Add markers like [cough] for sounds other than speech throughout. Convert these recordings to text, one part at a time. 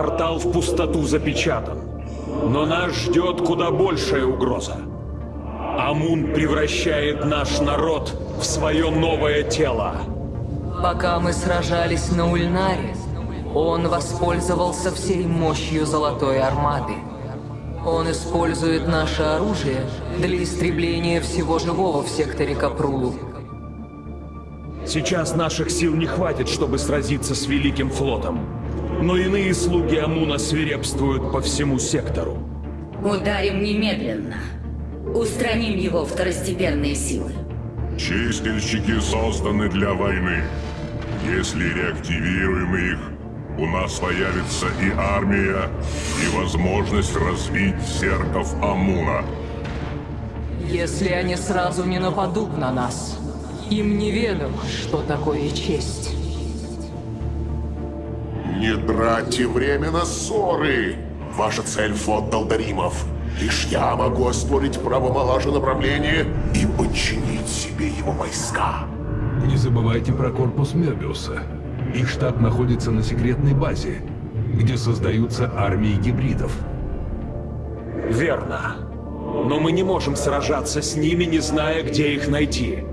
Портал в пустоту запечатан. Но нас ждет куда большая угроза. Амун превращает наш народ в свое новое тело. Пока мы сражались на Ульнаре, он воспользовался всей мощью Золотой Армады. Он использует наше оружие для истребления всего живого в секторе Капрулу. Сейчас наших сил не хватит, чтобы сразиться с Великим Флотом. Но иные слуги Амуна свирепствуют по всему сектору. Ударим немедленно. Устраним его второстепенные силы. Чистильщики созданы для войны. Если реактивируем их, у нас появится и армия, и возможность разбить серков Амуна. Если они сразу не нападут на нас, им неведомо, что такое честь. Не тратьте время на ссоры! Ваша цель — флот Далдаримов. Лишь я могу оспорить право Малажа направления и подчинить себе его войска. Не забывайте про корпус Мебиуса. Их штаб находится на секретной базе, где создаются армии гибридов. Верно. Но мы не можем сражаться с ними, не зная, где их найти.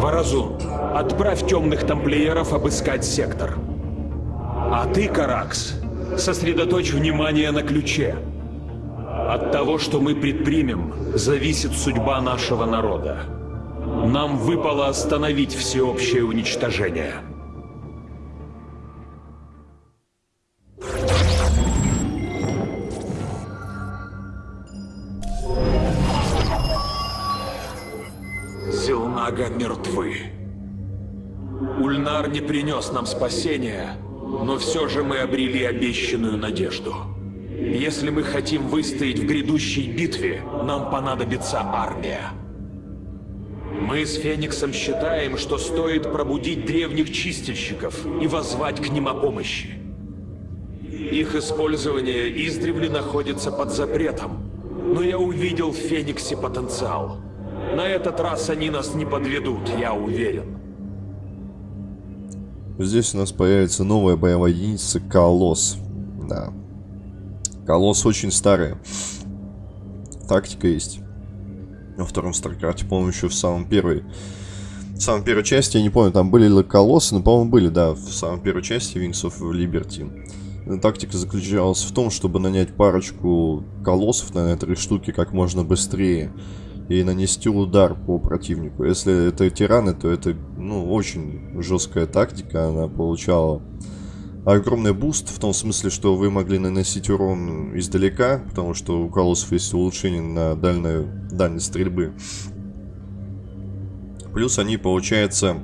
Варазун, отправь темных тамплиеров обыскать сектор. А ты, Каракс, сосредоточь внимание на ключе. От того, что мы предпримем, зависит судьба нашего народа. Нам выпало остановить всеобщее уничтожение. Зелнага мертвы. Ульнар не принес нам спасения, но все же мы обрели обещанную надежду. Если мы хотим выстоять в грядущей битве, нам понадобится армия. Мы с Фениксом считаем, что стоит пробудить древних чистильщиков и возвать к ним о помощи. Их использование издревле находится под запретом, но я увидел в Фениксе потенциал. На этот раз они нас не подведут, я уверен. Здесь у нас появится новая боевая единица Колосс. Да. Колосс очень старая. Тактика есть. Во втором Старкрафте, по-моему, еще в самом первой... В самой первой части, я не помню, там были ли колоссы, но, по-моему, были, да, в самой первой части Wings of Liberty. Тактика заключалась в том, чтобы нанять парочку колоссов, на три штуки, как можно быстрее и нанести удар по противнику. Если это терраны, то это, ну, очень жесткая тактика. Она получала огромный буст, в том смысле, что вы могли наносить урон издалека, потому что у колоссов есть улучшение на дальнюю, дальность стрельбы. Плюс они, получается,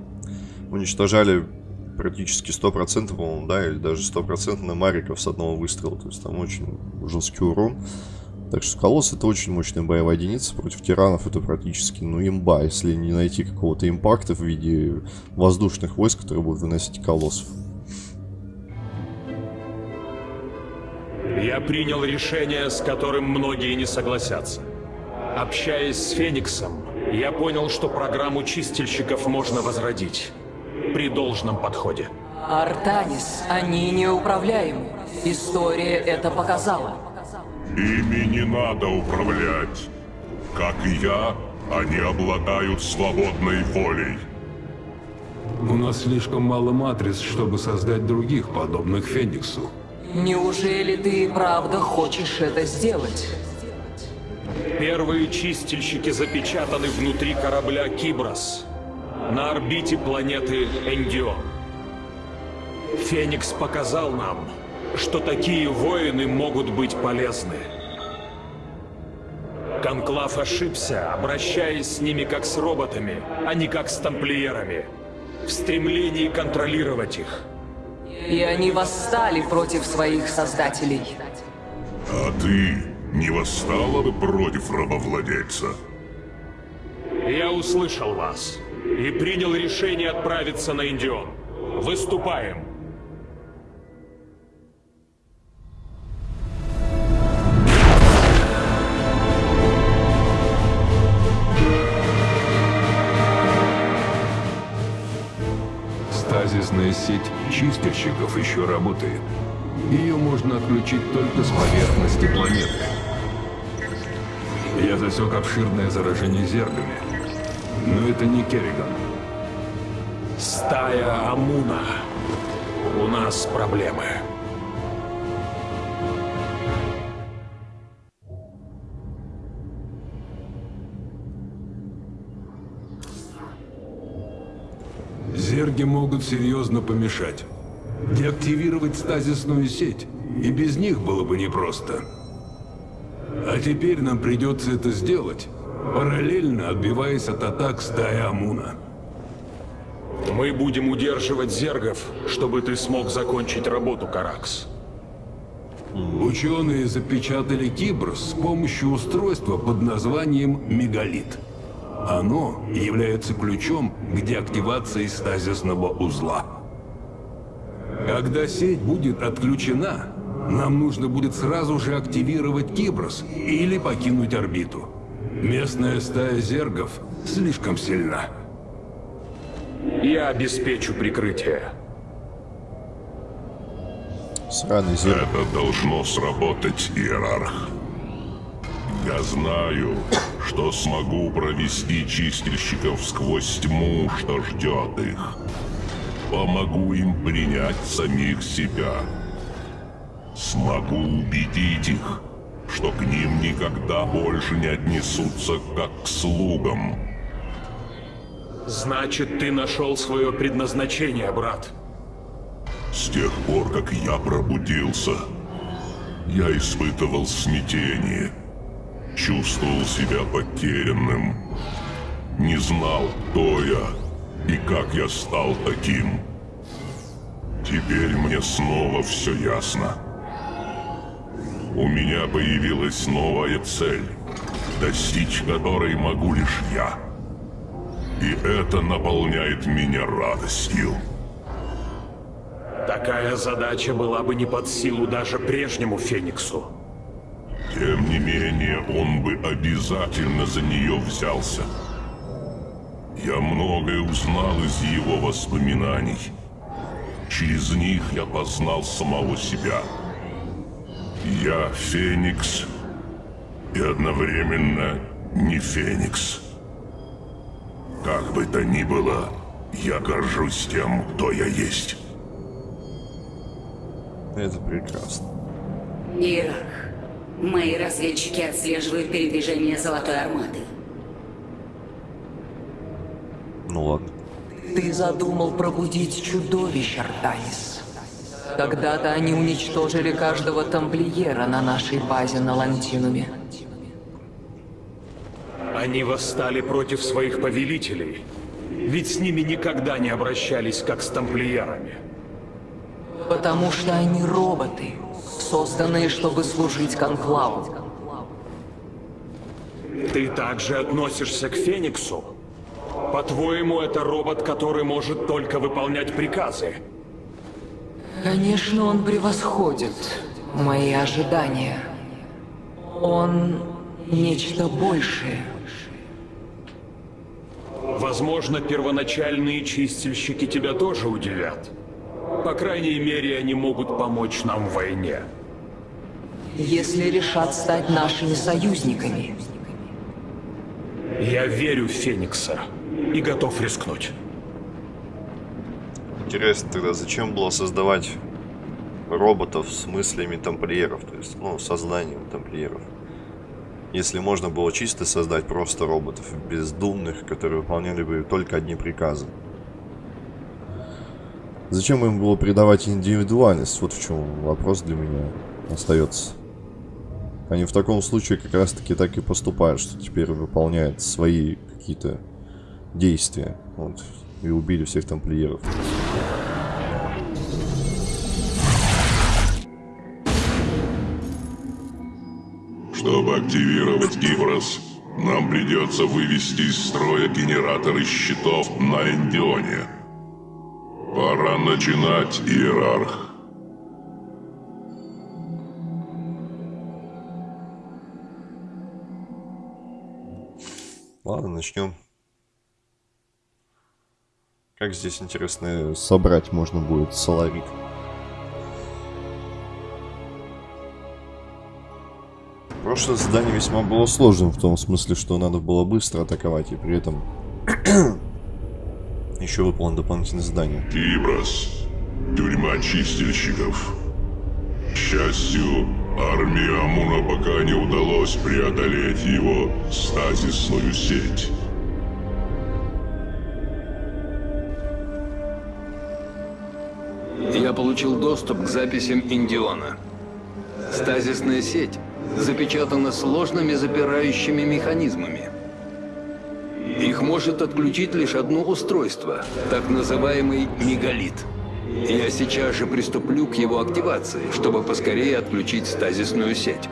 уничтожали практически 100%, по-моему, да, или даже 100% на мариков с одного выстрела. То есть там очень жесткий урон. Так что Колосс это очень мощная боевая единица. Против тиранов это практически, ну, имба, если не найти какого-то импакта в виде воздушных войск, которые будут выносить колоссов. Я принял решение, с которым многие не согласятся. Общаясь с Фениксом, я понял, что программу чистильщиков можно возродить. При должном подходе. Артанис, они неуправляемы. История это показала. Ими не надо управлять. Как и я, они обладают свободной волей. У нас слишком мало матриц, чтобы создать других, подобных Фениксу. Неужели ты и правда хочешь это сделать? Первые чистильщики запечатаны внутри корабля Киброс, на орбите планеты Эндион. Феникс показал нам, что такие воины могут быть полезны. Конклав ошибся, обращаясь с ними как с роботами, а не как с тамплиерами, в стремлении контролировать их. И они восстали против своих создателей. А ты не восстала бы против рабовладельца? Я услышал вас и принял решение отправиться на Индион. Выступаем. Стазисная сеть чистильщиков еще работает. Ее можно отключить только с поверхности планеты. Я засек обширное заражение зергами. Но это не Керриган. Стая Амуна. У нас проблемы. Зерги могут серьезно помешать. Деактивировать стазисную сеть, и без них было бы непросто. А теперь нам придется это сделать, параллельно отбиваясь от атак стаи Амуна. Мы будем удерживать зергов, чтобы ты смог закончить работу, Каракс. Ученые запечатали Киброс с помощью устройства под названием «Мегалит». Оно является ключом к деактивации стазисного узла. Когда сеть будет отключена, нам нужно будет сразу же активировать Киброс или покинуть орбиту. Местная стая зергов слишком сильна. Я обеспечу прикрытие. Сраный зерк. Это должно сработать, Иерарх. Я знаю, что смогу провести чистильщиков сквозь тьму, что ждет их. Помогу им принять самих себя. Смогу убедить их, что к ним никогда больше не отнесутся как к слугам. Значит, ты нашел свое предназначение, брат. С тех пор, как я пробудился, я испытывал смятение. Чувствовал себя потерянным. Не знал, кто я и как я стал таким. Теперь мне снова все ясно. У меня появилась новая цель, достичь которой могу лишь я. И это наполняет меня радостью. Такая задача была бы не под силу даже прежнему Фениксу. Тем не менее, он бы обязательно за нее взялся. Я многое узнал из его воспоминаний. Через них я познал самого себя. Я Феникс и одновременно не Феникс. Как бы то ни было, я горжусь тем, кто я есть. Это прекрасно. Иерарх, мои разведчики отслеживают передвижение Золотой Армады. Ну ладно. Ты задумал пробудить чудовищ, Артанис. Когда-то они уничтожили каждого тамплиера на нашей базе на Лантинуме. Они восстали против своих повелителей. Ведь с ними никогда не обращались, как с тамплиерами. Потому что они роботы, созданные, чтобы служить Конклаву. Ты также относишься к Фениксу? По-твоему, это робот, который может только выполнять приказы? Конечно, он превосходит мои ожидания. Он нечто большее. Возможно, первоначальные чистильщики тебя тоже удивят. По крайней мере, они могут помочь нам в войне. Если решат стать нашими союзниками. Я верю в Феникса и готов рискнуть. Интересно тогда, зачем было создавать роботов с мыслями тамплиеров, то есть, ну, сознанием тамплиеров. Если можно было чисто создать просто роботов, бездумных, которые выполняли бы только одни приказы. Зачем им было придавать индивидуальность? Вот в чем вопрос для меня остается. Они в таком случае как раз таки так и поступают, что теперь выполняют свои какие-то действия. Вот, и убили всех тамплиеров. Чтобы активировать Гиброс, нам придется вывести из строя генераторы щитов на Эндионе. Пора начинать, Иерарх. Ладно, начнем. Как здесь интересно собрать можно будет соларит. Прошлое задание весьма было сложным в том смысле, что надо было быстро атаковать и при этом [clears throat] еще выполнено дополнительное задание. Ибрас, тюрьма чистильщиков. К счастью, армии Амуна пока не удалось преодолеть его стазисную сеть. Я получил доступ к записям Индиона. Стазисная сеть запечатана сложными запирающими механизмами. Их может отключить лишь одно устройство, так называемый мегалит. Я сейчас же приступлю к его активации, чтобы поскорее отключить стазисную сеть.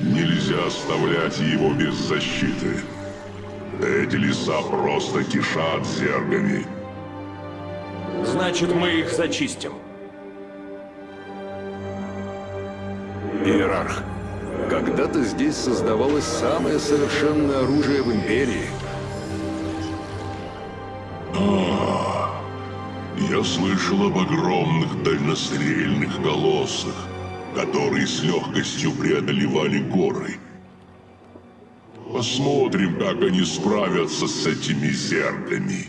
Нельзя оставлять его без защиты. Эти леса просто кишат зергами. Значит, мы их зачистим. Иерарх, когда-то здесь создавалось самое совершенное оружие в Империи. Я слышал об огромных дальнострельных колоссах, которые с легкостью преодолевали горы. Посмотрим, как они справятся с этими зергами.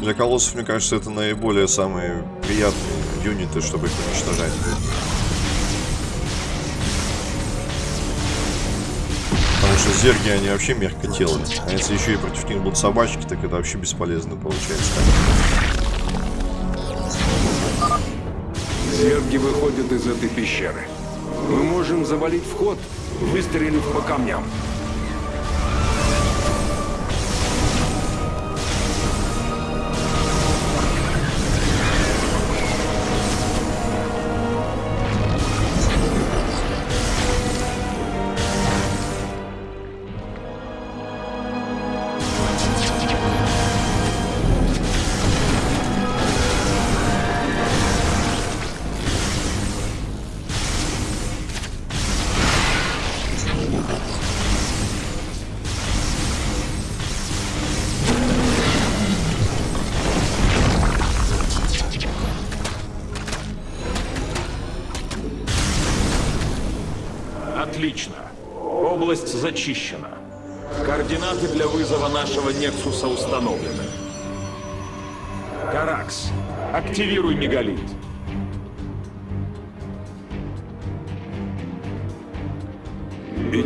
Для колоссов, мне кажется, это наиболее самые приятные юниты, чтобы их уничтожать. Что зерги, они вообще мягкотелые. А если еще и против них будут собачки, так это вообще бесполезно получается. Зерги выходят из этой пещеры. Мы можем завалить вход, выстрелив по камням.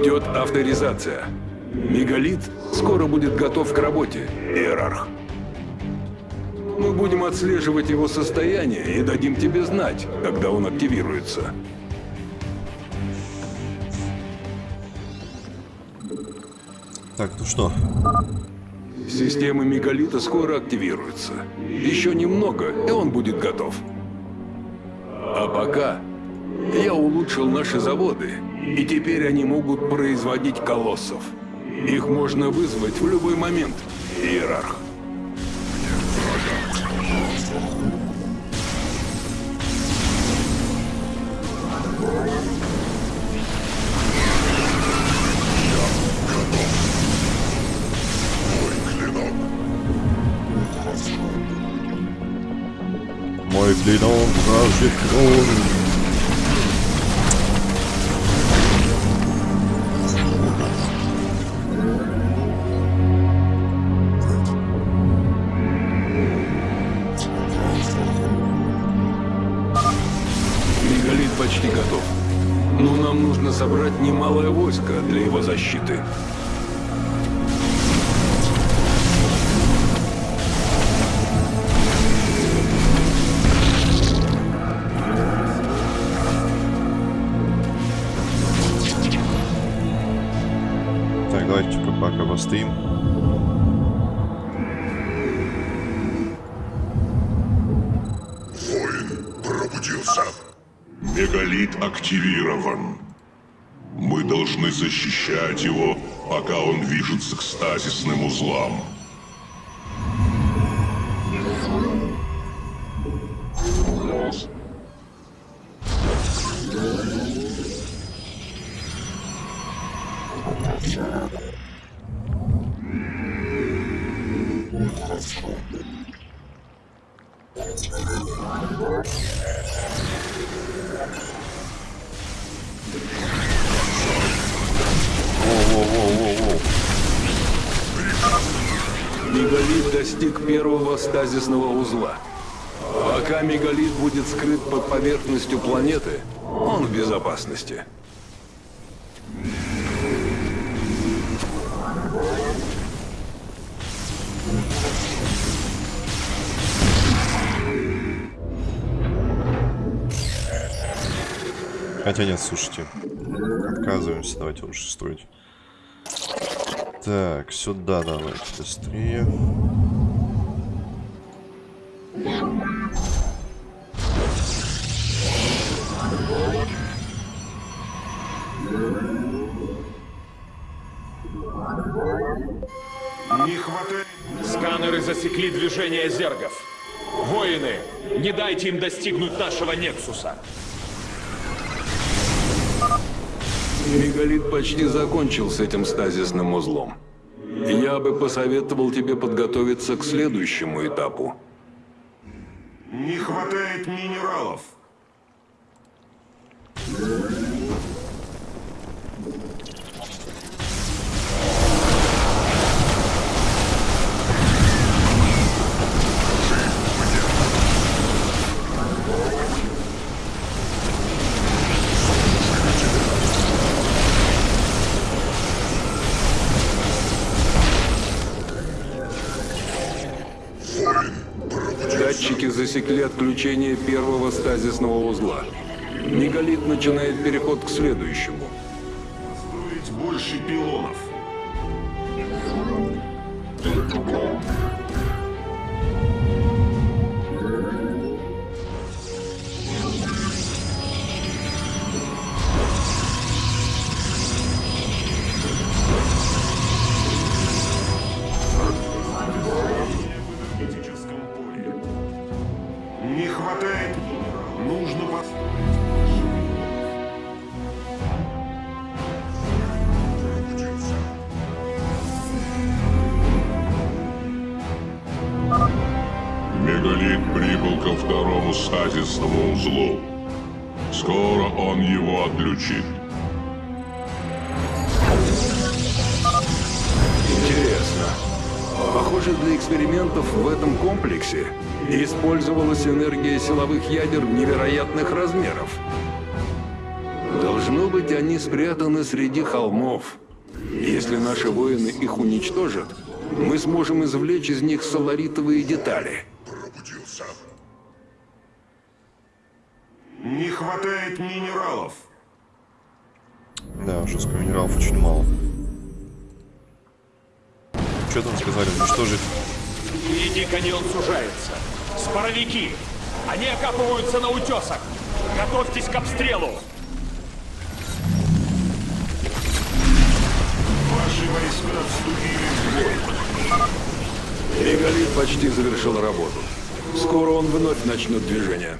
Идет авторизация. Мегалит скоро будет готов к работе, Иерарх. Мы будем отслеживать его состояние и дадим тебе знать, когда он активируется. Так, ну что? Система мегалита скоро активируется. Еще немного, и он будет готов. А пока я улучшил наши заводы, и теперь они могут производить колоссов. Их можно вызвать в любой момент, Иерарх. Мой клинок вражьих крон. Немалое войско для его защиты. Так, давайте-ка пока постоим. Воин пробудился. Мегалит активирован. Мы должны защищать его, пока он движется к стазисным узлам. Первого стазисного узла. Пока мегалит будет скрыт под поверхностью планеты, он в безопасности. Хотя нет, слушайте. Отказываемся, давайте лучше строить. Так, сюда давайте быстрее. Не хватает... Сканеры засекли движение зергов. Воины, не дайте им достигнуть нашего Нексуса. Мегалит почти закончил с этим стазисным узлом. Я бы посоветовал тебе подготовиться к следующему этапу. Не хватает минералов. Засекли отключение первого стазисного узла. Мегалит начинает переход к следующему. Строить больше пилонов. Отключит. Интересно. Похоже, для экспериментов в этом комплексе использовалась энергия силовых ядер невероятных размеров. Должно быть, они спрятаны среди холмов. Если наши воины их уничтожат, мы сможем извлечь из них соларитовые детали. Пробудился. Не хватает минералов. Да, жестко минералов очень мало. Что там сказали? Уничтожить? Впереди каньон сужается. Споровики! Они окапываются на утесах! Готовьтесь к обстрелу! Ваши войска вступили в бой. Мегалит почти завершил работу. Скоро он вновь начнет движение.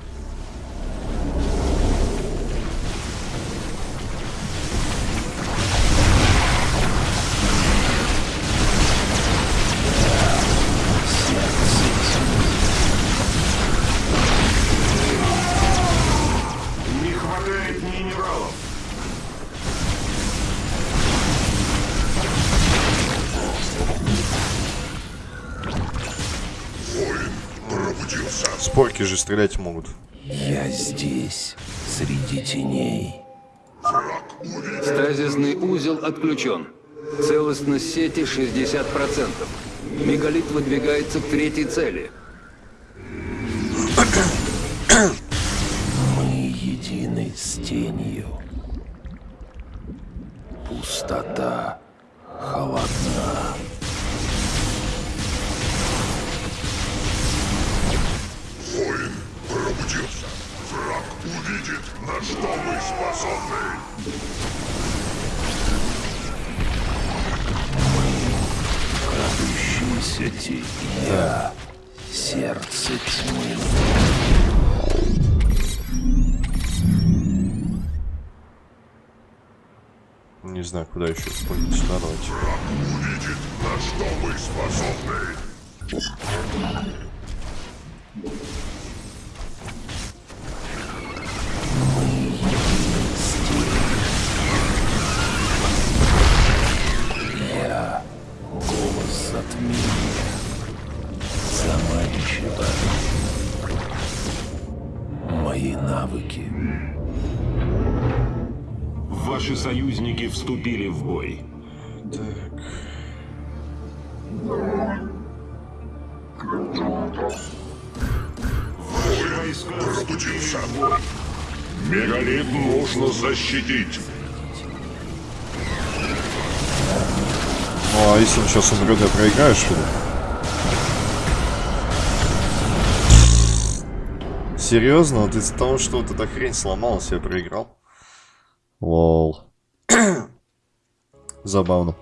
Спорки же стрелять могут. Я здесь, среди теней. Стазисный узел отключен. Целостность сети 60%. Мегалит выдвигается к третьей цели. Мы едины с тенью. Пустота холодна. Куда еще использовать. Сюда давайте. Увидит, на что мы способны. Вступили в бой. Ваши войска Стучился. Мегалит нужно защитить. Ну а если он сейчас умрет, я проиграю, что ли? Серьезно? Вот из-за того, что вот эта хрень сломалась, я проиграл? Лол. Забавно.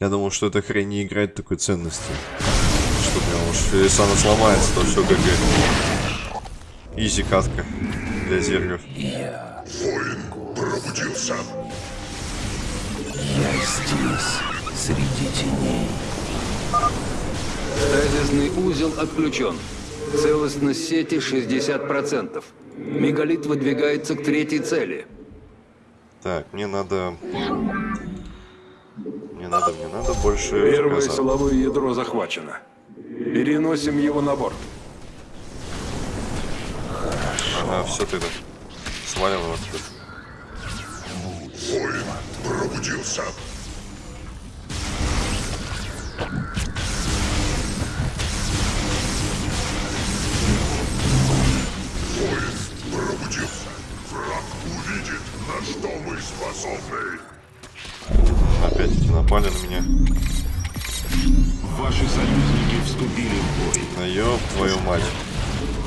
Я думал, что эта хрень не играет такой ценности. Что прям уж, если она сломается, то все как и... Изи катка для зергов. Я, Воин пробудился. я здесь, среди теней. Стазисный узел отключен. Целостность сети 60%. Мегалит выдвигается к третьей цели. Так, мне надо... Мне надо, мне надо больше Первое заказа. силовое ядро захвачено. Переносим его на борт. Ага, все тогда. Сваливаем отсюда. Воин пробудился. На что мы способны. Опять эти напали на меня. Ваши союзники вступили в бой. А ёб твою мать.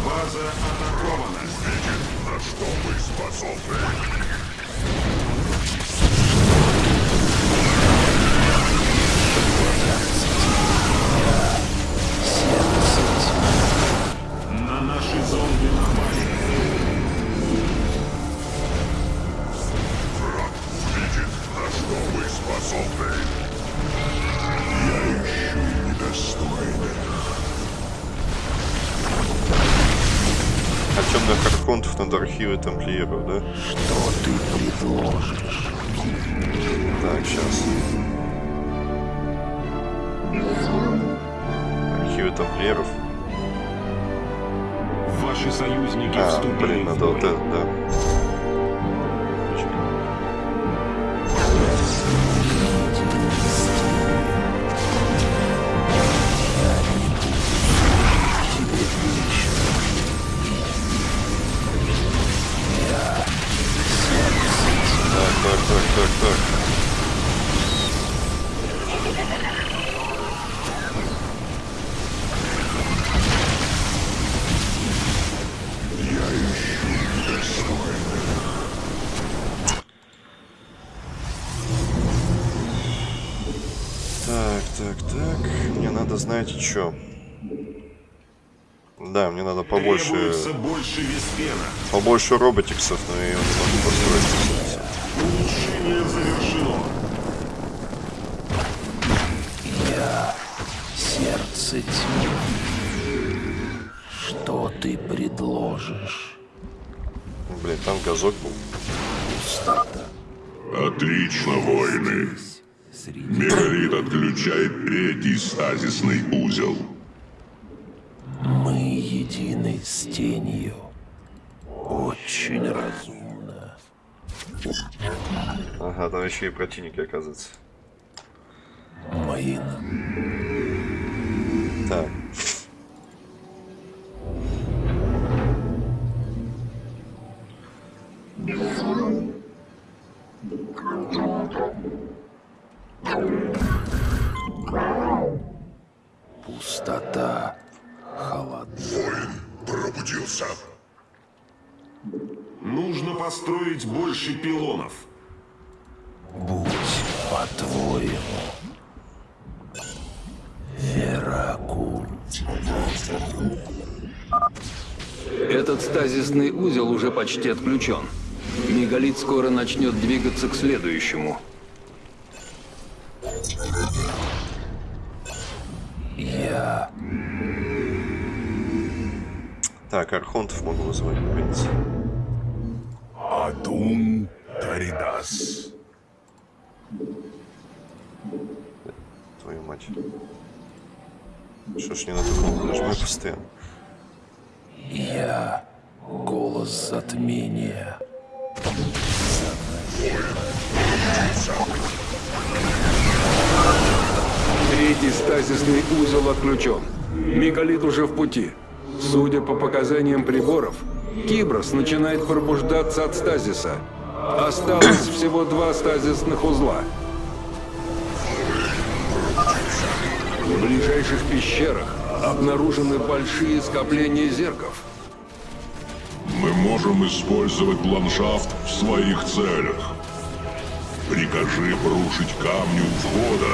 База атакована. Видит, на что мы способны. На наши зомби способны. Я ищу недостойных. А темных архонтов над архивы тамплиеров, да? Что ты предложишь? Так, сейчас. Архивы тамплиеров. Ваши союзники А, вступили блин, в надо вот это, да. Что? Да, мне надо побольше, Требуется больше побольше роботиксов, но я его не могу построить. Улучшение завершено. Я сердце тьмы. Что ты предложишь? Блин, там газок был. Пустота. Отлично, воины. Среди Мегалит отключает третий стазисный узел. мы едины с тенью. Очень разумно. Ага, там еще и противники, оказывается. Мои Так. пустота построить больше пилонов. Будь по-твоему. Веракул. Этот стазисный узел уже почти отключен. Мегалит скоро начнет двигаться к следующему. Я Так, архонтов могу вызвать, наконец. Адун Таридас. Твою мать. Что ж не на ту кнопку нажимаю постоянно? Я голос затмения. Третий стазисный узел отключен. Мегалит уже в пути. Судя по показаниям приборов, Киброс начинает пробуждаться от стазиса. Осталось всего два стазисных узла. В ближайших пещерах обнаружены большие скопления зерков. Мы можем использовать ландшафт в своих целях. Прикажи порушить камни у входа,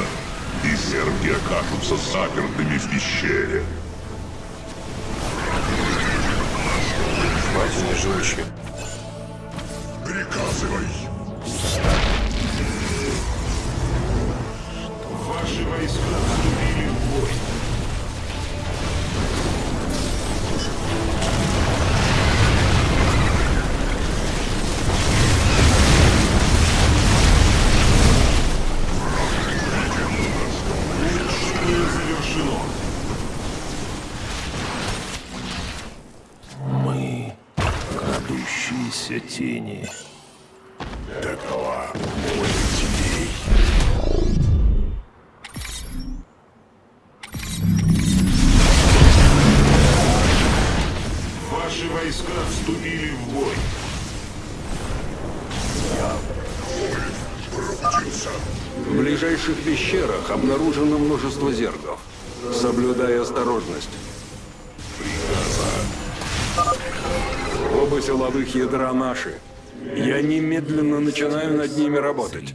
и зерги окажутся запертыми в пещере. Мать не живучие. Приказывай. Ваши войска вступили в бой. Ядра наши. Я немедленно начинаю над ними работать.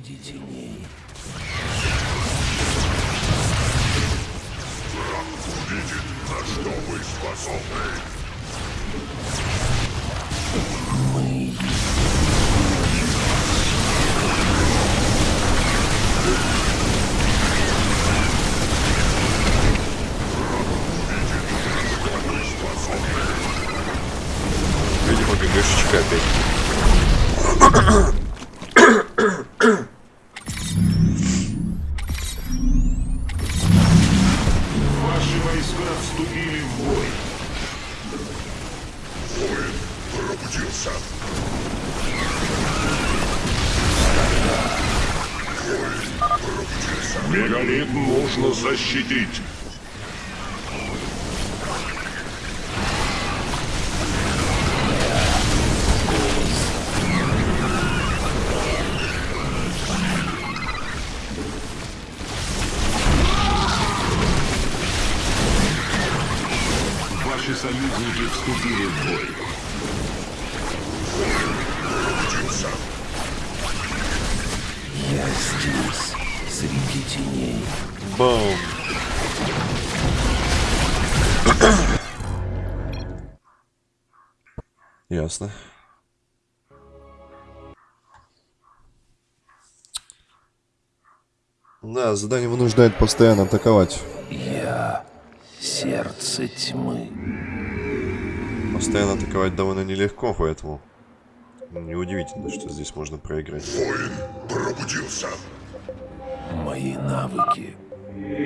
Ясно. Да, задание вынуждает постоянно атаковать. Я сердце тьмы. Постоянно атаковать довольно нелегко, поэтому неудивительно, что здесь можно проиграть. Воин пробудился. Мои навыки.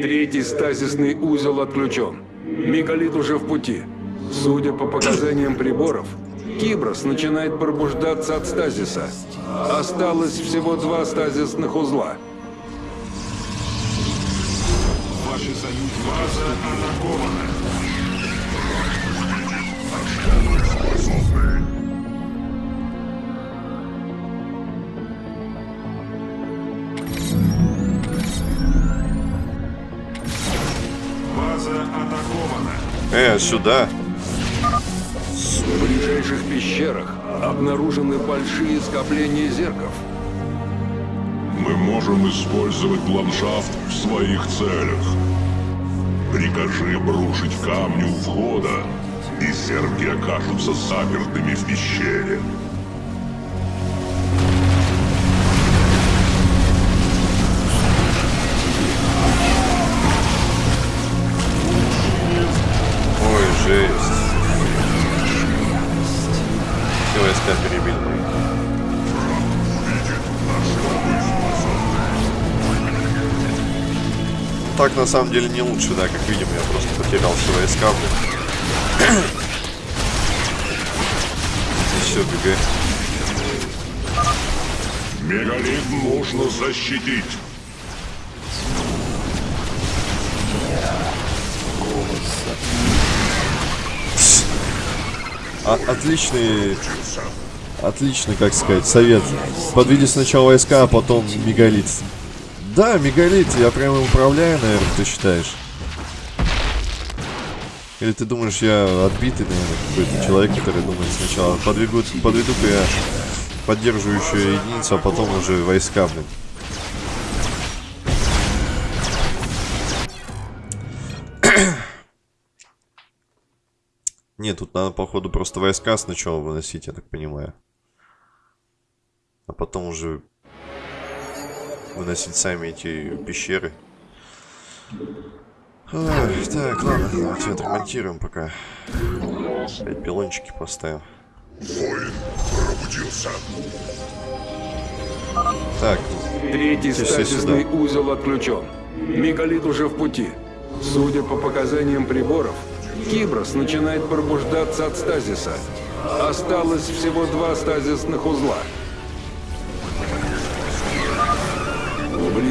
Третий стазисный узел отключен. Мегалит уже в пути. Судя по показаниям приборов, Киброс начинает пробуждаться от стазиса. Осталось всего два стазисных узла. Ваши союзники База атакована. База атакована. Э, сюда. Пещерах обнаружены большие скопления зерков. Мы можем использовать ландшафт в своих целях. Прикажи брушить камни у входа, и зерги окажутся запертыми в пещере. Так на самом деле не лучше, да, как видим, я просто потерял все войска, блин. все, ГГ. Мегалит нужно защитить. А, отличный... Отличный, как сказать, совет. Подведи сначала войска, а потом мегалит. Да, мегалит, я прям управляю, наверное, ты считаешь? Или ты думаешь, я отбитый, наверное, какой-то человек, который думает сначала подведу, подведу-ка я поддерживающую единицу, а потом уже войска, блин. [coughs] Нет, тут надо, походу, просто войска сначала выносить, я так понимаю. А потом уже выносить сами эти пещеры. Ой, так, ладно, давайте отремонтируем пока. Опять пилончики поставим. Воин пробудился. Так, Третий стазисный сюда. узел отключен. Мегалит уже в пути. Судя по показаниям приборов, Киброс начинает пробуждаться от стазиса. Осталось всего два стазисных узла.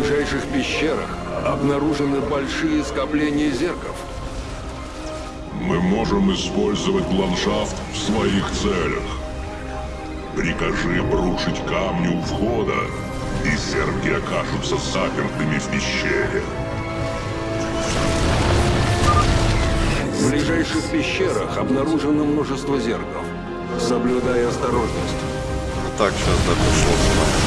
Ближайших пещерах обнаружены большие скопления зерков. Мы можем использовать ландшафт в своих целях. Прикажи брушить камни у входа, и зерки окажутся запертыми в пещере. В ближайших пещерах обнаружено множество зерков. Соблюдай осторожность. так, сейчас да,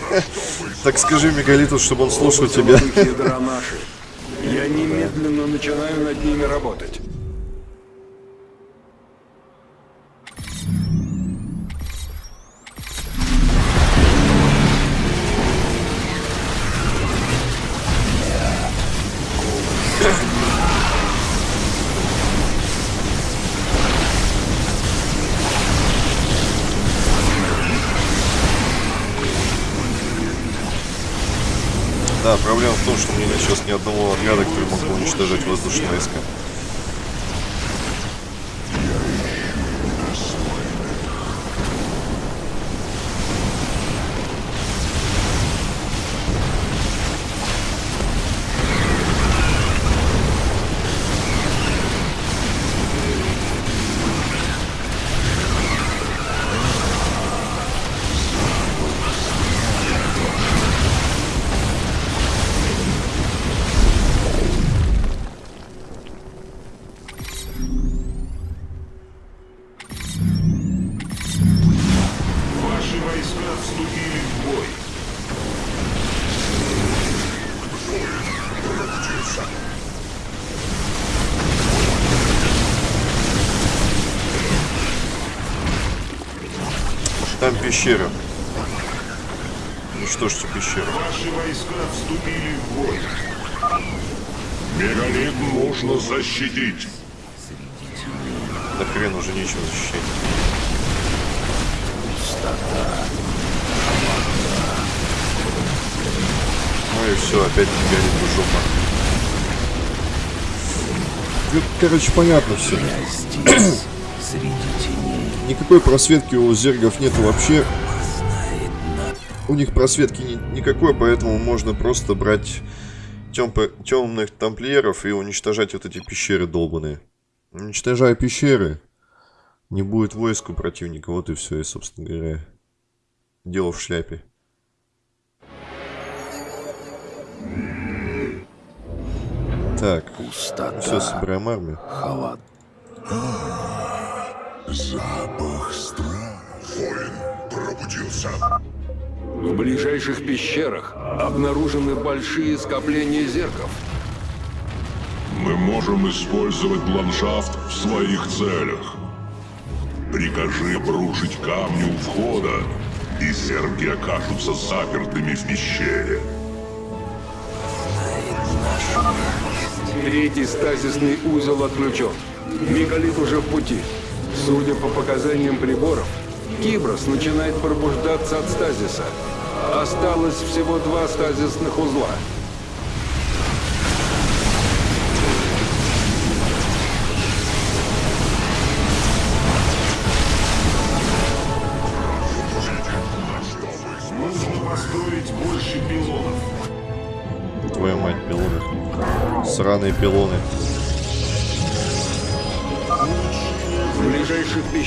[laughs] Так скажи Мегалиту, чтобы он слушал тебя. Я немедленно начинаю над ними работать. Уничтожать воздушные войска. Там пещера. Уничтожьте пещеру. Ваши войска вступили в бой. Мегалит нужно защитить. Да хрен уже нечего защищать. Ну и все, опять горит жопа. Ну, Короче, понятно все. Я здесь, среди. Никакой просветки у зергов нету вообще. У них просветки ни- никакой, поэтому можно просто брать темных тамплиеров и уничтожать вот эти пещеры долбаные. Уничтожая пещеры, не будет войск у противника, вот и все, и, собственно говоря, дело в шляпе. Так, пустота. все, собираем армию. Холод. Запах страха. Воин пробудился. В ближайших пещерах обнаружены большие скопления зерков. Мы можем использовать ландшафт в своих целях. Прикажи обрушить камни у входа, и зерги окажутся запертыми в пещере. Третий стазисный узел отключен. Мегалит уже в пути. Судя по показаниям приборов, Киброс начинает пробуждаться от стазиса. Осталось всего два стазисных узла. Нужно. Твою мать, пилоны. Сраные пилоны.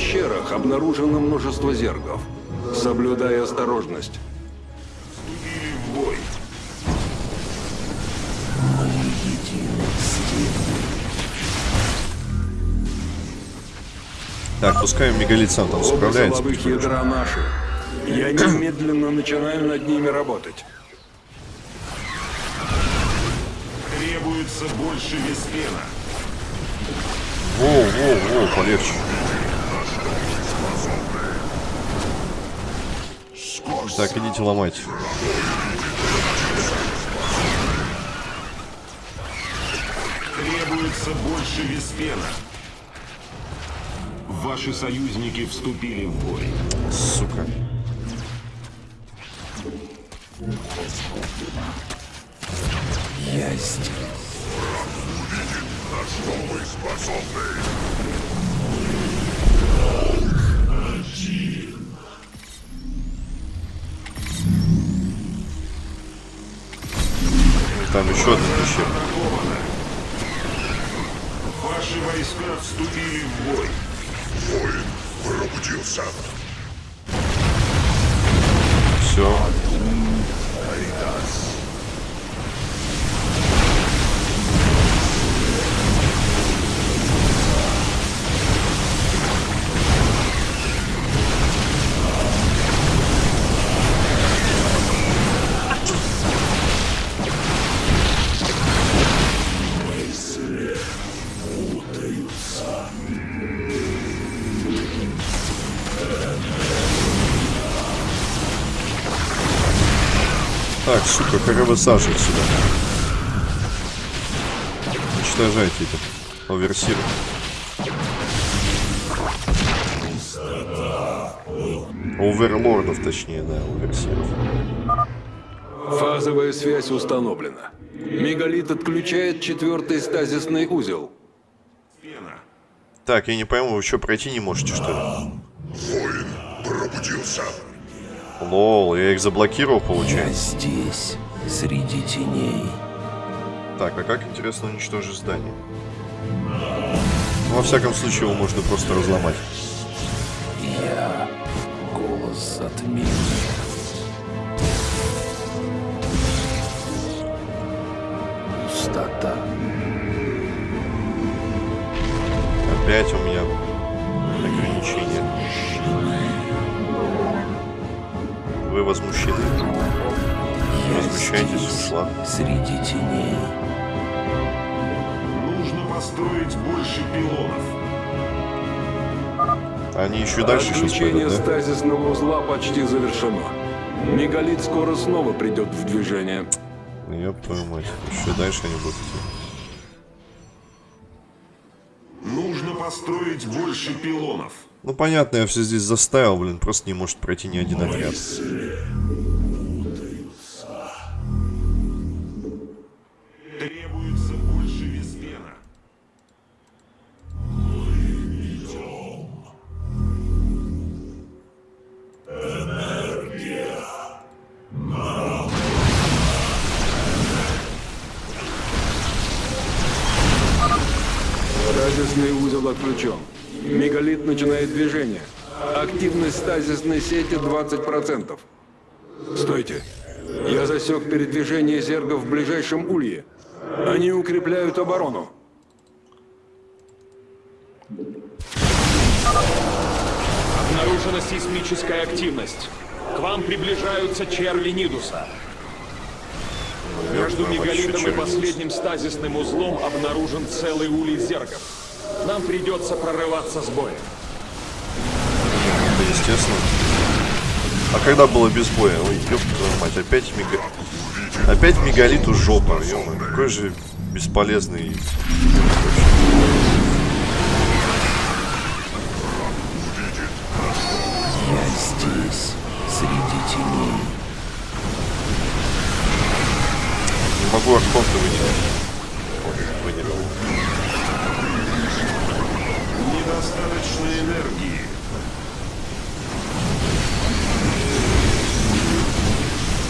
Пещерах обнаружено множество зергов. Соблюдай осторожность. Вступили в бой. Так, пускай мегалит сам там Оба справляется. силовых ядра наши. Я [coughs] немедленно начинаю над ними работать. Требуется больше веспена. Воу, воу, воу, полегче. Так, идите ломать. Требуется больше веспена. Ваши союзники вступили в бой. Сука. Я здесь. На что вы способны? Вступили в бой. Воин пробудился. Все. Как высаживать сюда? Уничтожайте этих оверсиров. Оверлордов, точнее, да, оверсиров. Фазовая связь установлена. Мегалит отключает четвертый стазисный узел. Так, я не пойму, вы что, пройти не можете, что ли? Воин пробудился. Лол, я их заблокировал, Я получается. здесь, среди теней. Так, а как, интересно, уничтожить здание? Во всяком случае, его можно просто разломать. Я голос затмения. Пустота. Опять у меня ограничения. Вы возмущены. Я Возмущаетесь, здесь, ушла. среди теней. Нужно построить больше пилонов. Они еще дальше сейчас Отключение пойдут, да? стазисного узла почти завершено. Мегалит скоро снова придет в движение. Я твою мать. Еще дальше они будут идти. Нужно построить больше пилонов. Ну понятно, я все здесь заставил, блин, просто не может пройти ни один отряд. Требуется стазисной сети 20%. Стойте. Я засек передвижение зергов в ближайшем улье. Они укрепляют оборону. Обнаружена сейсмическая активность. К вам приближаются черви Нидуса. Между мегалитом и последним стазисным узлом обнаружен целый улей зергов. Нам придется прорываться с боем. Да, естественно. А когда было без боя? Ой, ёб твою мать, опять мега... Опять мегалиту жопа, ё какой же бесполезный... Я здесь, среди теней. Не могу архонта выделить. Ой, выделил. Недостаточно энергии.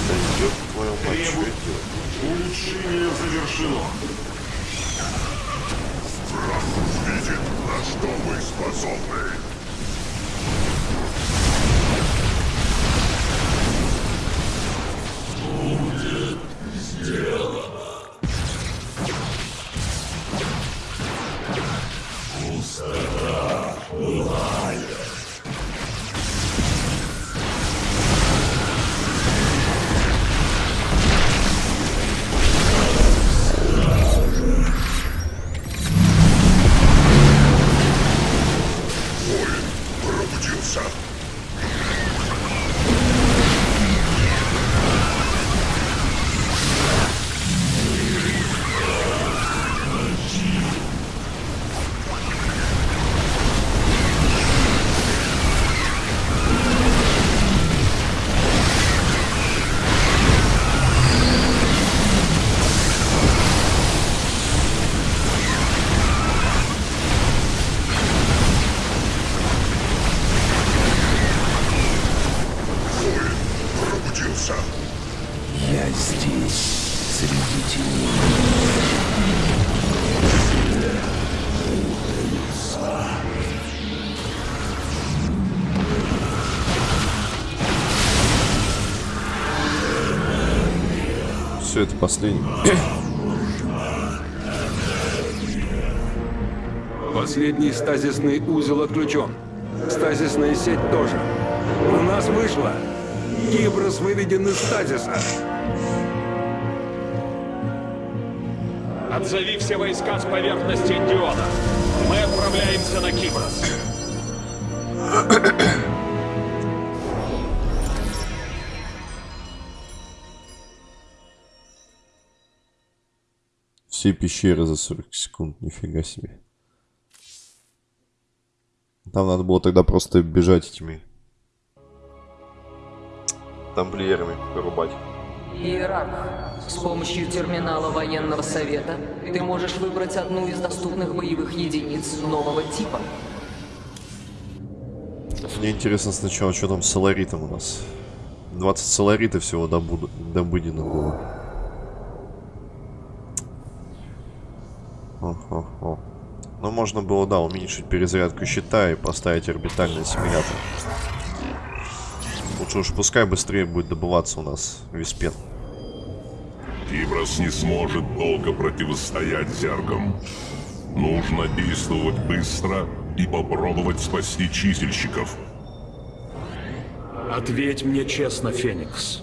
Да делать? Улучшение завершено. Враг увидит, на что мы способны. Воин Все это последний. Последний стазисный узел отключен. Стазисная сеть тоже. У нас вышло. Киброс выведен из стазиса. Отзови все войска с поверхности Диона. Мы отправляемся на Киброс. Все пещеры за 40 секунд, нифига себе. Там надо было тогда просто бежать этими тамплиерами вырубать. Иерарх, с помощью терминала военного совета ты можешь выбрать одну из доступных боевых единиц нового типа. Мне интересно сначала, что там с соларитом у нас. 20 соларита всего добуду, добыдено было. О-хо-хо. Ну, можно было, да, уменьшить перезарядку щита и поставить орбитальный ассимилятор. Лучше уж пускай быстрее будет добываться у нас виспен. Киброс не сможет долго противостоять зергам. Нужно действовать быстро и попробовать спасти чистильщиков. Ответь мне честно, Феникс.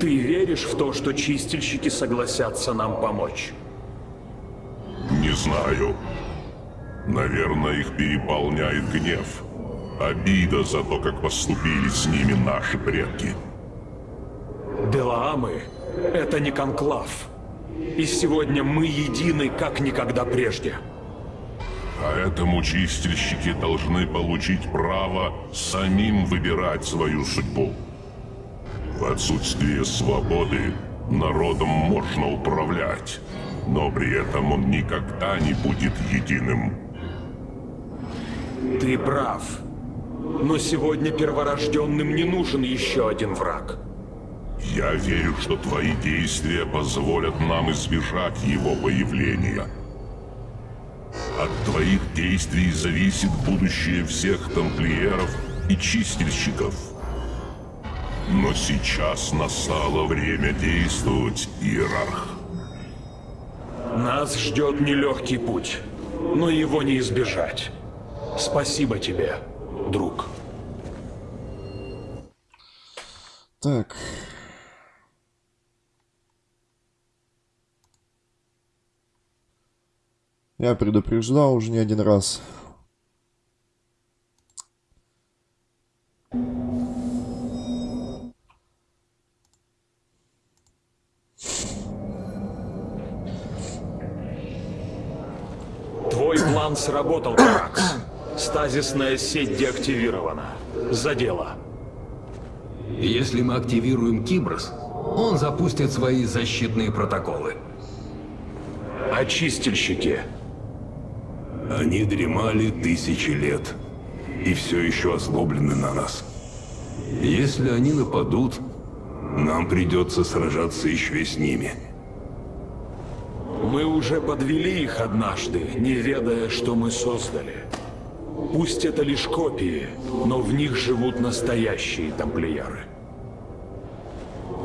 Ты веришь в то, что чистильщики согласятся нам помочь? Не знаю. Наверное, их переполняет гнев. Обида за то, как поступили с ними наши предки. Делаамы — это не конклав. И сегодня мы едины, как никогда прежде. Поэтому чистильщики должны получить право самим выбирать свою судьбу. В отсутствие свободы народом можно управлять, но при этом он никогда не будет единым. Ты прав. Но сегодня перворожденным не нужен еще один враг. Я верю, что твои действия позволят нам избежать его появления. От твоих действий зависит будущее всех тамплиеров и чистильщиков. Но сейчас настало время действовать, Иерарх. Нас ждет нелегкий путь, но его не избежать. Спасибо тебе, друг. Так. Я предупреждал уже не один раз. Твой план сработал, Каракс. Стазисная сеть деактивирована. За дело. Если мы активируем Киброс, он запустит свои защитные протоколы. Очистильщики. Они дремали тысячи лет и все еще озлоблены на нас. Если они нападут, нам придется сражаться еще и с ними. Мы уже подвели их однажды, не ведая, что мы создали. Пусть это лишь копии, но в них живут настоящие тамплиеры.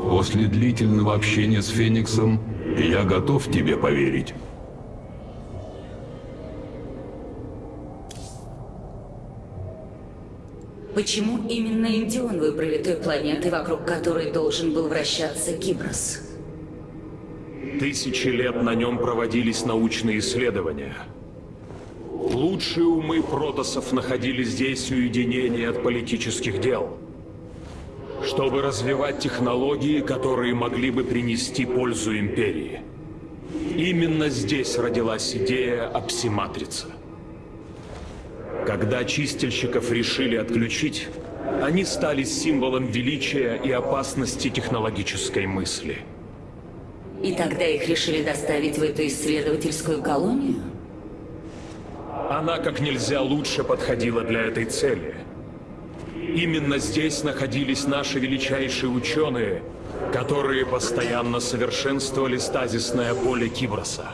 После длительного общения с Фениксом я готов тебе поверить. Почему именно Индион выбрали той планетой, вокруг которой должен был вращаться Киброс? Тысячи лет на нем проводились научные исследования. Лучшие умы протосов находили здесь уединение от политических дел, чтобы развивать технологии, которые могли бы принести пользу Империи. Именно здесь родилась идея о псиматрице. Когда чистильщиков решили отключить, они стали символом величия и опасности технологической мысли. И тогда их решили доставить в эту исследовательскую колонию? Она как нельзя лучше подходила для этой цели. Именно здесь находились наши величайшие ученые, которые постоянно совершенствовали стазисное поле Киброса.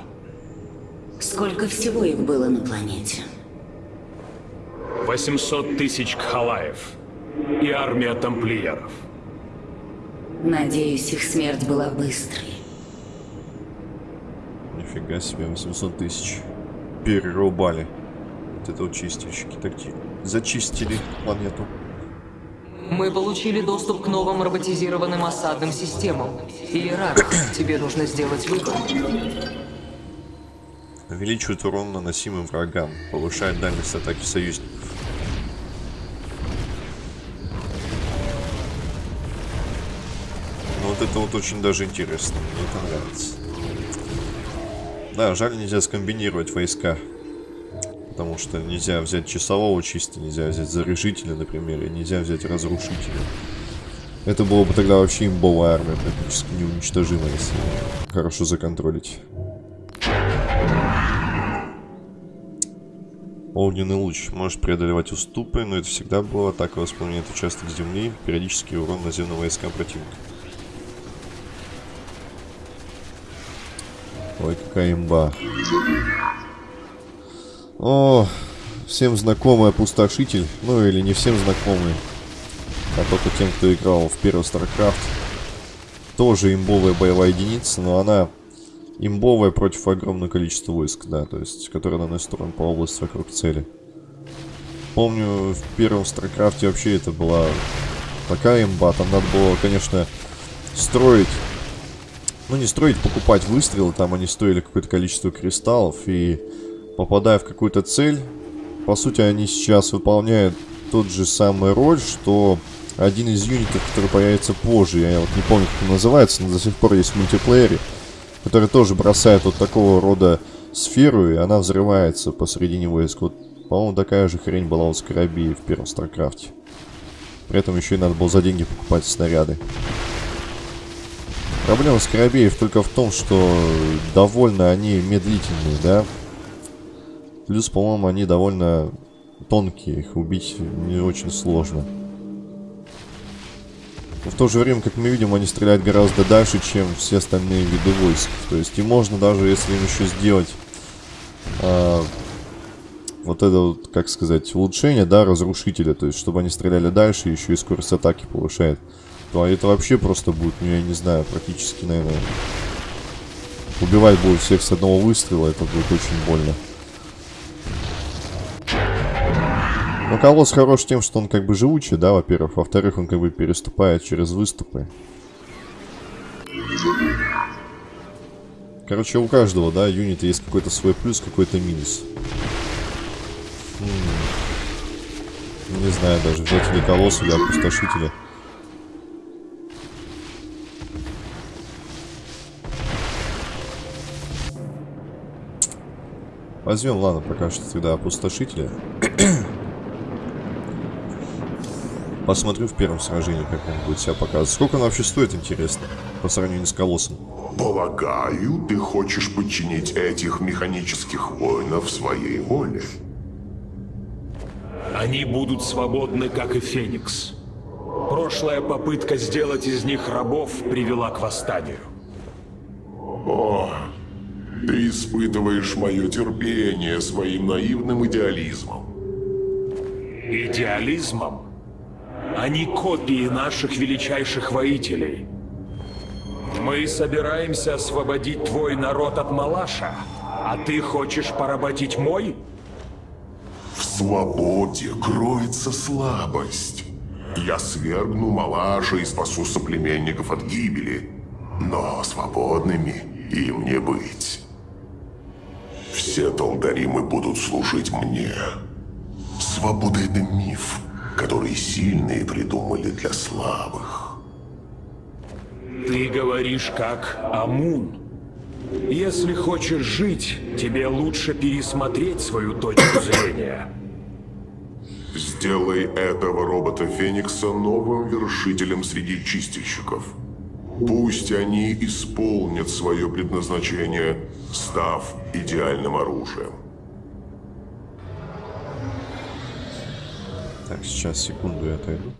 Сколько всего их было на планете? 800 тысяч кхалаев и армия тамплиеров. Надеюсь, их смерть была быстрой. Нифига себе, 800 тысяч. Перерубали. Вот это вот чистильщики такие. Зачистили планету. Мы получили доступ к новым роботизированным осадным системам. Иерарх, тебе нужно сделать выбор. Увеличивает урон наносимым врагам. Повышает дальность атаки союзников. Ну вот это вот очень даже интересно. Мне это нравится. Да, жаль нельзя скомбинировать войска. Потому что нельзя взять часового чисто, нельзя взять заряжителя, например, и нельзя взять разрушителя. Это было бы тогда вообще имбовая армия, практически неуничтожимая, если хорошо законтролить. Огненный луч. Может преодолевать уступы, но это всегда было атака воспламеняет участок земли, периодически урон наземным войскам противника. Ой, какая имба. О, всем знакомый опустошитель. Ну или не всем знакомый. А только тем, кто играл в первый StarCraft. Тоже имбовая боевая единица, но она имбовая против огромного количества войск, да, то есть, которые наносят урон по области вокруг цели. Помню, в первом StarCraft вообще это была такая имба, там надо было, конечно, строить, ну не строить, покупать выстрелы, там они стоили какое-то количество кристаллов, и попадая в какую-то цель, по сути, они сейчас выполняют тот же самый роль, что один из юнитов, который появится позже, я вот не помню, как он называется, но до сих пор есть в мультиплеере, который тоже бросает вот такого рода сферу, и она взрывается посредине войск. Вот, по-моему, такая же хрень была у Скарабея в первом Старкрафте. При этом еще и надо было за деньги покупать снаряды. Проблема Скоробеев только в том, что довольно они медлительные, да? Плюс, по-моему, они довольно тонкие, их убить не очень сложно. Но в то же время, как мы видим, они стреляют гораздо дальше, чем все остальные виды войск. То есть и можно даже, если им еще сделать а, вот это вот, как сказать, улучшение, да, разрушителя, то есть чтобы они стреляли дальше, еще и скорость атаки повышает, то это вообще просто будет, ну я не знаю, практически, наверное, убивать будет всех с одного выстрела, это будет очень больно. Но колосс хорош тем, что он как бы живучий, да, во-первых. Во-вторых, он как бы переступает через выступы. Короче, у каждого, да, юнита есть какой-то свой плюс, какой-то минус. М Не знаю даже, взять или колосс, или опустошителя. Возьмем, ладно, пока что тогда опустошителя. [coughs] Посмотрю в первом сражении, как он будет себя показывать. Сколько он вообще стоит, интересно, по сравнению с колоссом? Полагаю, ты хочешь подчинить этих механических воинов своей воле. Они будут свободны, как и Феникс. Прошлая попытка сделать из них рабов привела к восстанию. О, ты испытываешь мое терпение своим наивным идеализмом. Идеализмом? Они копии наших величайших воителей. Мы собираемся освободить твой народ от Малаша, а ты хочешь поработить мой? В свободе кроется слабость. Я свергну Малаша и спасу соплеменников от гибели. Но свободными им не быть. Все Талдаримы будут служить мне. Свобода — это миф, который сильные придумали для слабых. Ты говоришь как Амун. Если хочешь жить, тебе лучше пересмотреть свою точку [coughs] зрения. Сделай этого робота Феникса новым вершителем среди чистильщиков. Пусть они исполнят свое предназначение, став идеальным оружием. Так, сейчас, секунду, я отойду.